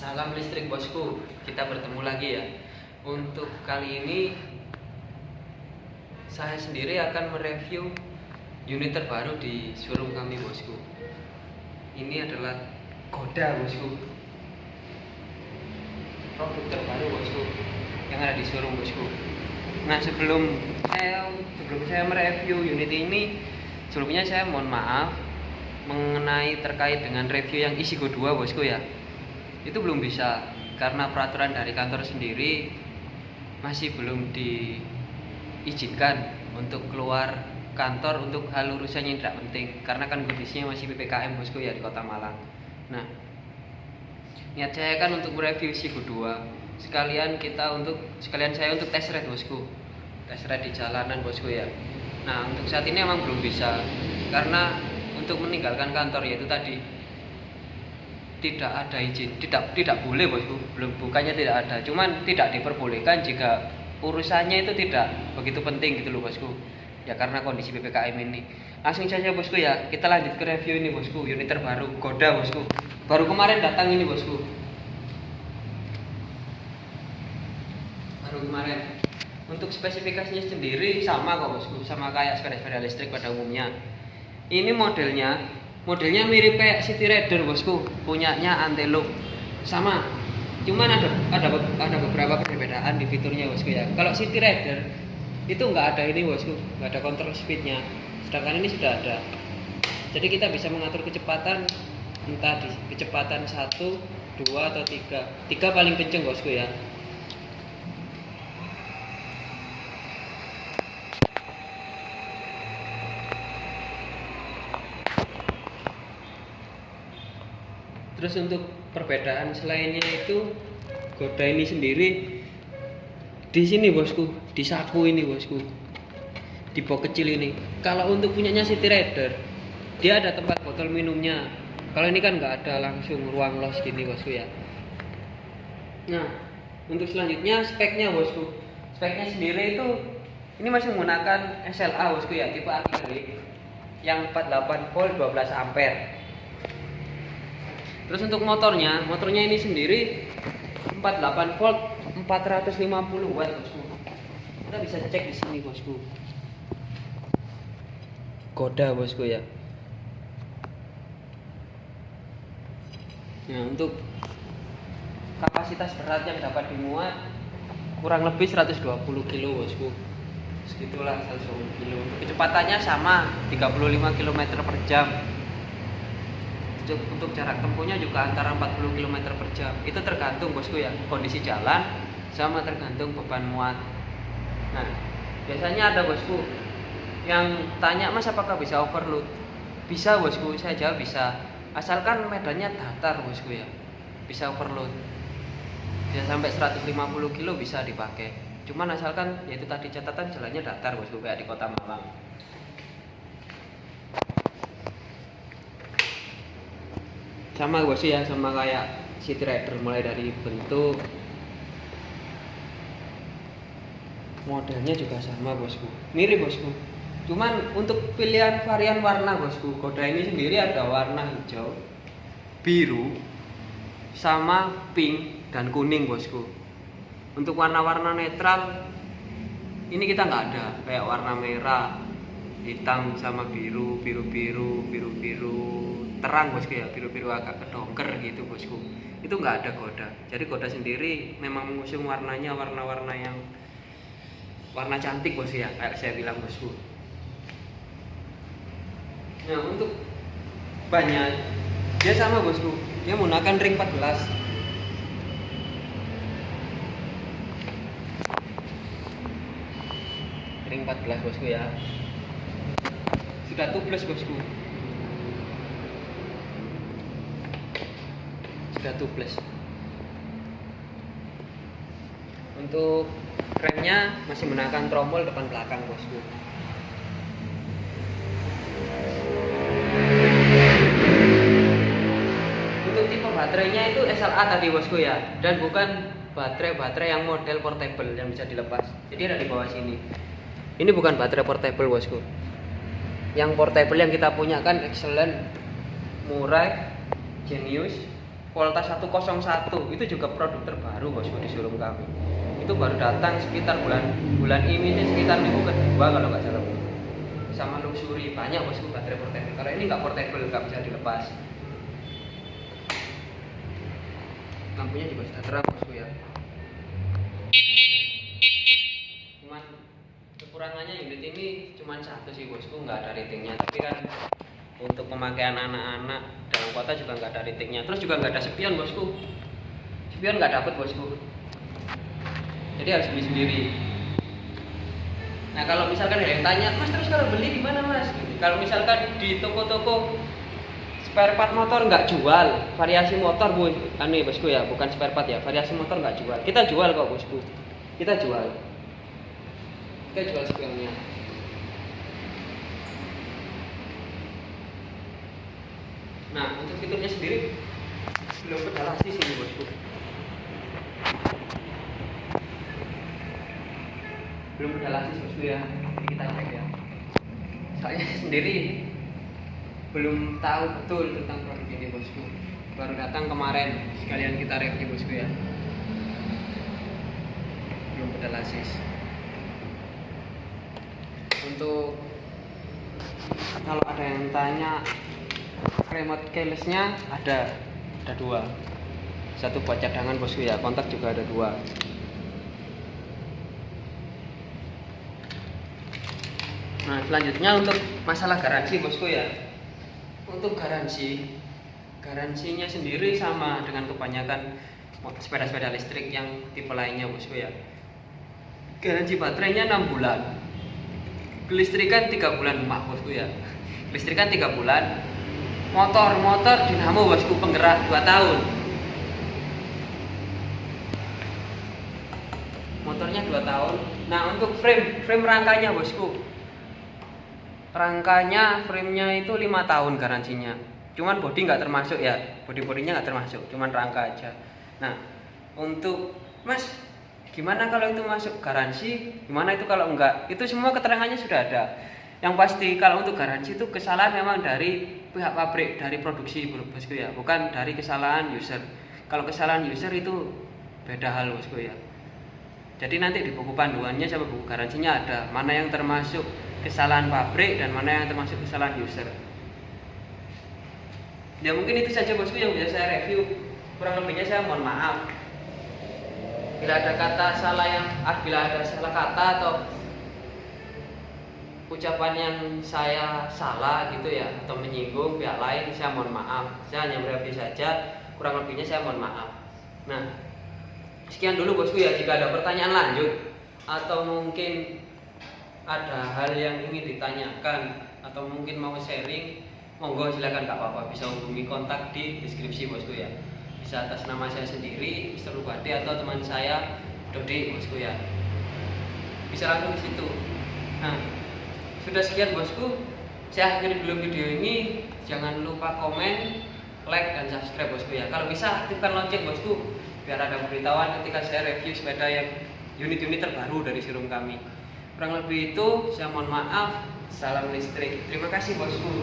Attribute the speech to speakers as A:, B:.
A: Salam listrik bosku, kita bertemu lagi ya. Untuk kali ini saya sendiri akan mereview unit terbaru di showroom kami bosku. Ini adalah Goda bosku. Produk terbaru bosku yang ada di showroom bosku. Nah sebelum saya sebelum saya mereview unit ini, sebelumnya saya mohon maaf mengenai terkait dengan review yang isi Go 2 bosku ya itu belum bisa. Karena peraturan dari kantor sendiri masih belum diizinkan untuk keluar kantor untuk hal urusan yang tidak penting. Karena kan kondisinya masih PPKM bosku ya di kota Malang. Nah niat saya kan untuk mereview si 2 sekalian kita untuk sekalian saya untuk tes ride bosku. Tes ride di jalanan bosku ya. Nah untuk saat ini emang belum bisa. Karena untuk meninggalkan kantor yaitu tadi tidak ada izin tidak tidak boleh bosku. Belum bukannya tidak ada cuman tidak diperbolehkan jika urusannya itu tidak begitu penting gitu loh bosku. Ya karena kondisi ppkm ini. Langsung saja bosku ya. Kita lanjut ke review ini bosku. Unit terbaru Goda bosku. Baru kemarin datang ini bosku. Baru kemarin. Untuk spesifikasinya sendiri sama kok bosku. Sama kayak sepeda-sepeda listrik pada umumnya. Ini modelnya modelnya mirip kayak City Rider bosku. Punyanya Antelope sama. Cuman ada ada ada beberapa perbedaan di fiturnya bosku ya. Kalau City Rider itu nggak ada ini bosku. Nggak ada kontrol speednya. Sedangkan ini sudah ada. Jadi kita bisa mengatur kecepatan entah di kecepatan satu dua atau tiga. Tiga paling kenceng bosku ya terus untuk perbedaan selainnya itu goda ini sendiri di sini bosku. Di saku ini bosku. Di box kecil ini. Kalau untuk punyanya City Rider dia ada tempat botol minumnya. Kalau ini kan nggak ada langsung ruang los gini bosku ya. Nah untuk selanjutnya speknya bosku. Speknya sendiri itu ini masih menggunakan SLA bosku ya tipe akrilik yang 48 volt 12 ampere Terus untuk motornya, motornya ini sendiri 48 volt 450 watt bosku. Kita bisa cek di sini bosku. Koda bosku ya. Nah untuk kapasitas berat yang dapat dimuat kurang lebih 120 kilo bosku. Segitulah 120 kilo. Kecepatannya sama 35 km per jam untuk jarak tempuhnya juga antara 40 km per jam. Itu tergantung bosku ya kondisi jalan sama tergantung beban muat. Nah biasanya ada bosku yang tanya mas apakah bisa overload? Bisa bosku saya jawab bisa. Asalkan medannya datar bosku ya bisa overload. Bisa sampai 150 kilo bisa dipakai. Cuman asalkan yaitu tadi catatan jalannya datar bosku kayak di kota Malang sama gue sih ya sama kayak City Rider mulai dari bentuk. Modelnya juga sama bosku. Mirip bosku. Cuman untuk pilihan varian warna bosku koda ini sendiri ada warna hijau biru sama pink dan kuning bosku. Untuk warna-warna netral ini kita nggak ada. Kayak warna merah hitam sama biru biru biru biru biru terang bosku ya biru-biru agak kedongker gitu bosku. Itu nggak ada goda. Jadi goda sendiri memang mengusung warnanya warna-warna yang warna cantik bosku ya kayak saya bilang bosku. Nah untuk banyak dia sama bosku. Dia menggunakan ring 14 ring 14 bosku ya. Sudah tubeless bosku sudah tubeless untuk remnya masih menggunakan tromol depan belakang bosku. Untuk tipe baterainya itu SLA tadi bosku ya. Dan bukan baterai-baterai yang model portable yang bisa dilepas. Jadi ada di bawah sini. Ini bukan baterai portable bosku. Yang portable yang kita punya kan excellent murah genius Volta 101 itu juga produk terbaru bosku di showroom kami. Itu baru datang sekitar bulan bulan ini sih sekitar minggu kedua kalau nggak salah sama luxury banyak bosku baterai portable. Kalau ini nggak portable nggak bisa dilepas. Lampunya juga sudah terang bosku ya. Cuman kekurangannya unit ini cuma satu sih bosku nggak ada ratingnya. Tapi kan untuk pemakaian anak-anak kota juga nggak ada ratingnya. Terus juga nggak ada spion bosku. Spion nggak dapet bosku. Jadi harus beli sendiri. Nah kalau misalkan ada yang tanya mas terus kalau beli di mana mas? Kalau misalkan di toko-toko spare part motor nggak jual variasi motor bu aneh bosku ya bukan spare part ya variasi motor nggak jual. Kita jual kok bosku. Kita jual. Kita jual spionnya Nah, untuk fiturnya sendiri belum pedalasi sih bosku. Belum pedalasi bosku ya. Jadi kita cek ya. Saya sendiri belum tahu betul tentang produk ini bosku. Baru datang kemarin sekalian kita review bosku ya. Belum pedalasis. Untuk kalau ada yang tanya remote keylessnya ada ada dua. Satu buat cadangan bosku ya. Kontak juga ada dua. Nah selanjutnya untuk masalah garansi bosku ya. Untuk garansi garansinya sendiri sama dengan kebanyakan sepeda-sepeda listrik yang tipe lainnya bosku ya. Garansi baterainya 6 bulan. Kelistrikan 3 bulan maaf bosku ya. Kelistrikan 3 bulan motor motor dinamo bosku penggerak 2 tahun. Motornya 2 tahun. Nah untuk frame frame rangkanya bosku. Rangkanya framenya itu lima tahun garansinya. Cuman body nggak termasuk ya. Body bodinya nggak termasuk cuman rangka aja. Nah untuk mas gimana kalau itu masuk garansi? Gimana itu kalau enggak itu semua keterangannya sudah ada yang pasti kalau untuk garansi itu kesalahan memang dari pihak pabrik dari produksi bosku ya bukan dari kesalahan user. Kalau kesalahan user itu beda hal bosku ya. Jadi nanti di buku panduannya sama buku garansinya ada mana yang termasuk kesalahan pabrik dan mana yang termasuk kesalahan user. Ya mungkin itu saja bosku yang bisa saya review. Kurang lebihnya saya mohon maaf. Bila ada kata salah yang ah, bila ada salah kata atau ucapan yang saya salah gitu ya atau menyinggung pihak lain saya mohon maaf. Saya hanya mereview saja kurang lebihnya saya mohon maaf. Nah sekian dulu bosku ya. Jika ada pertanyaan lanjut atau mungkin ada hal yang ingin ditanyakan atau mungkin mau sharing monggo silakan kak apa bisa hubungi kontak di deskripsi bosku ya. Bisa atas nama saya sendiri Mr. Rubadi atau teman saya Dodi bosku ya. Bisa langsung di situ. Nah sudah sekian bosku. Saya akhiri dulu video ini. Jangan lupa komen like dan subscribe bosku ya. Kalau bisa aktifkan lonceng bosku biar ada pemberitahuan ketika saya review sepeda yang unit-unit terbaru dari showroom kami. Kurang lebih itu saya mohon maaf. Salam listrik. Terima kasih bosku